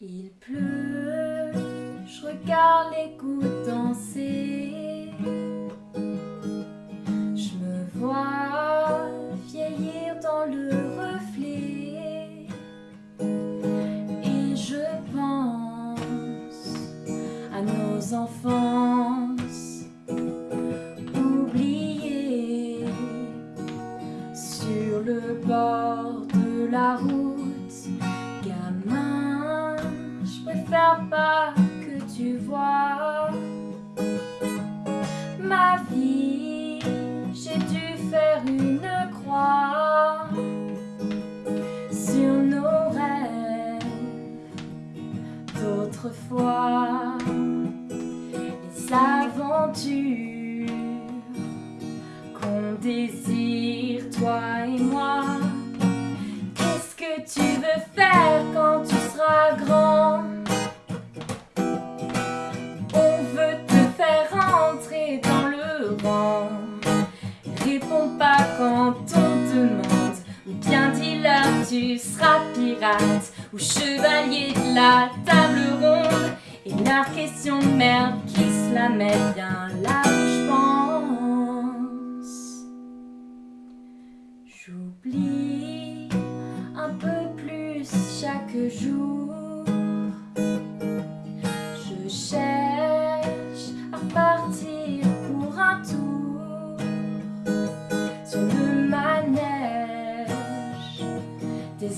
Il pleut, je regarde les gouttes danser. Je me vois vieillir dans le reflet. Et je pense à nos enfances oubliées sur le bord de la route. Pas que tu vois ma vie. J'ai dû faire une croix sur nos rêves d'autrefois. Les aventures qu'on désire, toi et moi. Qu'est-ce que tu veux faire quand tu tu seras pirate ou chevalier de la table ronde. Et la question de merde qui se la met bien là je pense. J'oublie un peu plus chaque jour.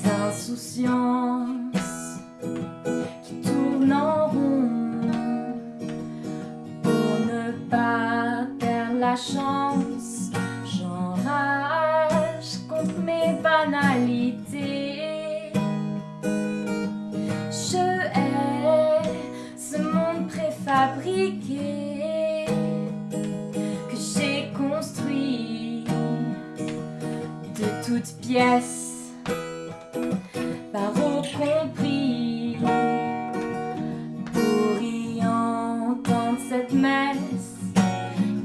Des insouciances qui tournent en rond pour ne pas perdre la chance. J'enrage contre mes banalités. Je hais ce monde préfabriqué que j'ai construit de toutes pièces, barreaux compris, pour y entendre cette messe.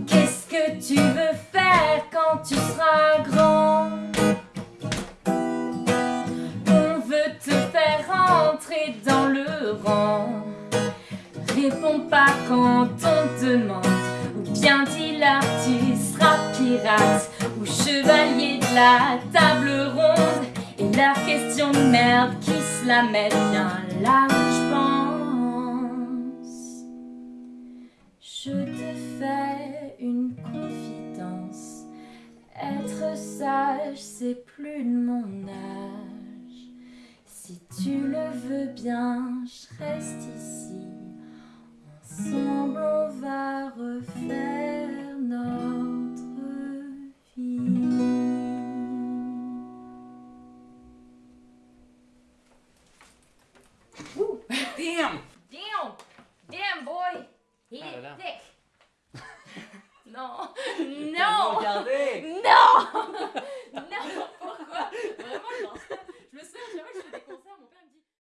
Qu'est-ce que tu veux faire quand tu seras grand? On veut te faire entrer dans le rang. Réponds pas quand on te demande, ou bien dis-leur tu seras pirate ou chevalier de la table ronde. Et leur question de merde qui se la met bien là où je pense. Je te fais une confidence. Être sage, c'est plus de mon âge. Si tu le veux bien, je reste ici. Damn! Damn! Damn, boy! He Ah là. thick! non! Non! Non! Regardez! Non!